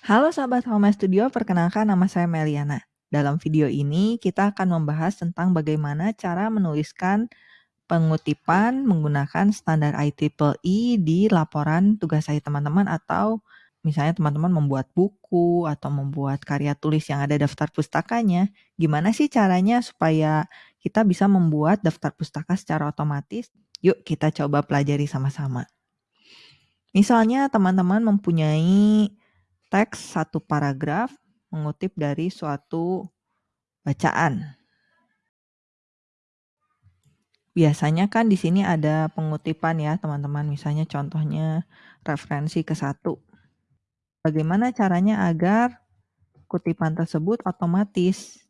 Halo sahabat Home Studio, perkenalkan nama saya Meliana. Dalam video ini kita akan membahas tentang bagaimana cara menuliskan pengutipan menggunakan standar IEEE di laporan tugas saya teman-teman atau misalnya teman-teman membuat buku atau membuat karya tulis yang ada daftar pustakanya. Gimana sih caranya supaya kita bisa membuat daftar pustaka secara otomatis? Yuk kita coba pelajari sama-sama. Misalnya teman-teman mempunyai teks satu paragraf mengutip dari suatu bacaan. Biasanya kan di sini ada pengutipan ya teman-teman, misalnya contohnya referensi ke satu. Bagaimana caranya agar kutipan tersebut otomatis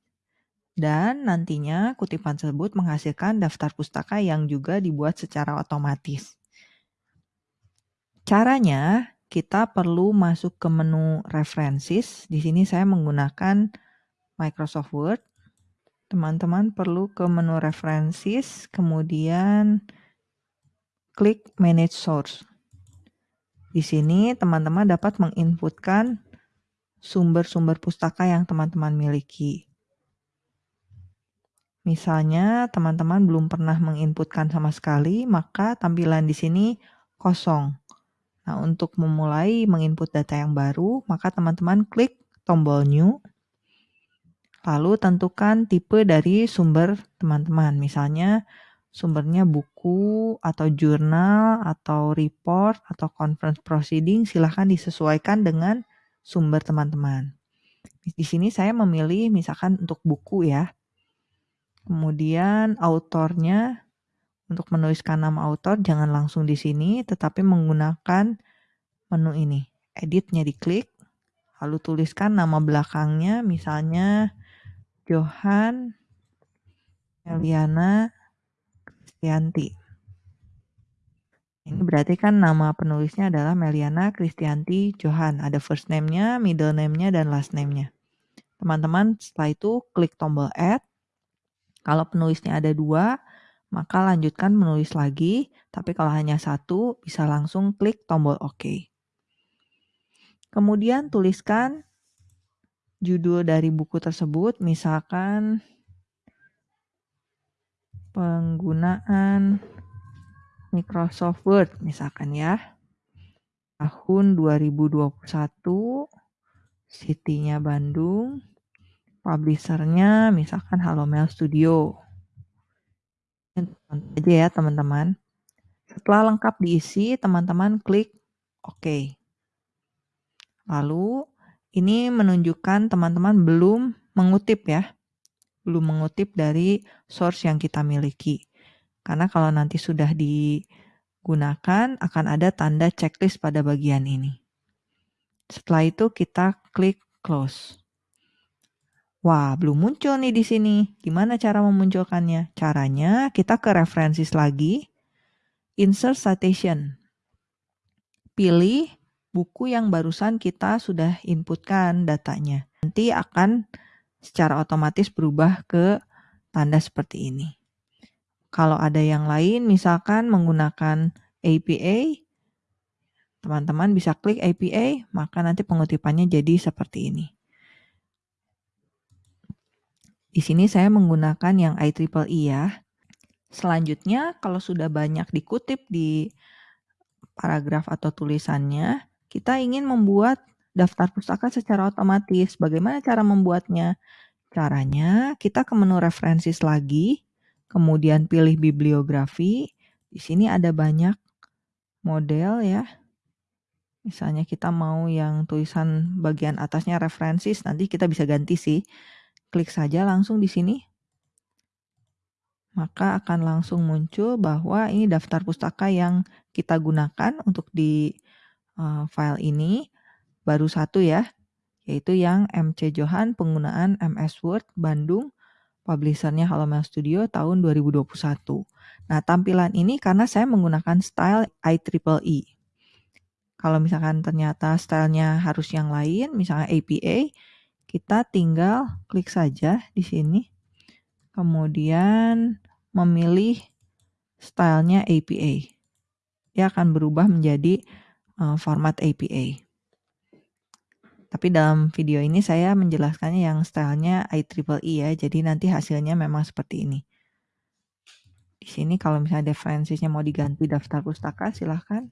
dan nantinya kutipan tersebut menghasilkan daftar pustaka yang juga dibuat secara otomatis. Caranya, kita perlu masuk ke menu references. Di sini saya menggunakan Microsoft Word. Teman-teman perlu ke menu references, kemudian klik manage source. Di sini teman-teman dapat menginputkan sumber-sumber pustaka yang teman-teman miliki. Misalnya teman-teman belum pernah menginputkan sama sekali, maka tampilan di sini kosong. Nah, untuk memulai menginput data yang baru, maka teman-teman klik tombol New, lalu tentukan tipe dari sumber teman-teman. Misalnya, sumbernya buku, atau jurnal, atau report, atau conference proceeding, silahkan disesuaikan dengan sumber teman-teman. Di sini saya memilih misalkan untuk buku ya. Kemudian autornya untuk menuliskan nama autor jangan langsung di sini, tetapi menggunakan menu ini. Editnya diklik, lalu tuliskan nama belakangnya, misalnya Johan Eliana Kristianti. Ini berarti kan nama penulisnya adalah Meliana Kristianti Johan. Ada first name-nya, middle name-nya, dan last name-nya. Teman-teman setelah itu klik tombol add. Kalau penulisnya ada dua, maka lanjutkan menulis lagi, tapi kalau hanya satu, bisa langsung klik tombol OK. Kemudian tuliskan judul dari buku tersebut, misalkan penggunaan Microsoft Word, misalkan ya. Tahun 2021, city-nya Bandung, publisher-nya misalkan Halo Mail Studio aja ya teman-teman. Setelah lengkap diisi, teman-teman klik OK. Lalu ini menunjukkan teman-teman belum mengutip ya. Belum mengutip dari source yang kita miliki. Karena kalau nanti sudah digunakan akan ada tanda checklist pada bagian ini. Setelah itu kita klik close. Wah, belum muncul nih di sini. Gimana cara memunculkannya? Caranya kita ke references lagi, insert citation. Pilih buku yang barusan kita sudah inputkan datanya. Nanti akan secara otomatis berubah ke tanda seperti ini. Kalau ada yang lain, misalkan menggunakan APA, teman-teman bisa klik APA, maka nanti pengutipannya jadi seperti ini. Di sini saya menggunakan yang IEEE ya. Selanjutnya, kalau sudah banyak dikutip di paragraf atau tulisannya, kita ingin membuat daftar pustaka secara otomatis. Bagaimana cara membuatnya? Caranya, kita ke menu references lagi, kemudian pilih bibliografi. Di sini ada banyak model ya. Misalnya kita mau yang tulisan bagian atasnya references, nanti kita bisa ganti sih klik saja langsung di sini. Maka akan langsung muncul bahwa ini daftar pustaka yang kita gunakan untuk di uh, file ini baru satu ya, yaitu yang MC Johan penggunaan MS Word Bandung publishernya Mail Studio tahun 2021. Nah, tampilan ini karena saya menggunakan style IEEE. Kalau misalkan ternyata stylenya harus yang lain, misalnya APA, kita tinggal klik saja di sini. Kemudian memilih stylenya APA. Dia akan berubah menjadi uh, format APA. Tapi dalam video ini saya menjelaskannya yang stylenya IEEE ya, jadi nanti hasilnya memang seperti ini. Di sini kalau misalnya referensinya mau diganti daftar pustaka, silahkan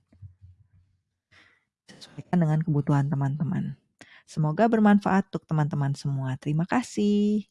sesuaikan dengan kebutuhan teman-teman. Semoga bermanfaat untuk teman-teman semua. Terima kasih.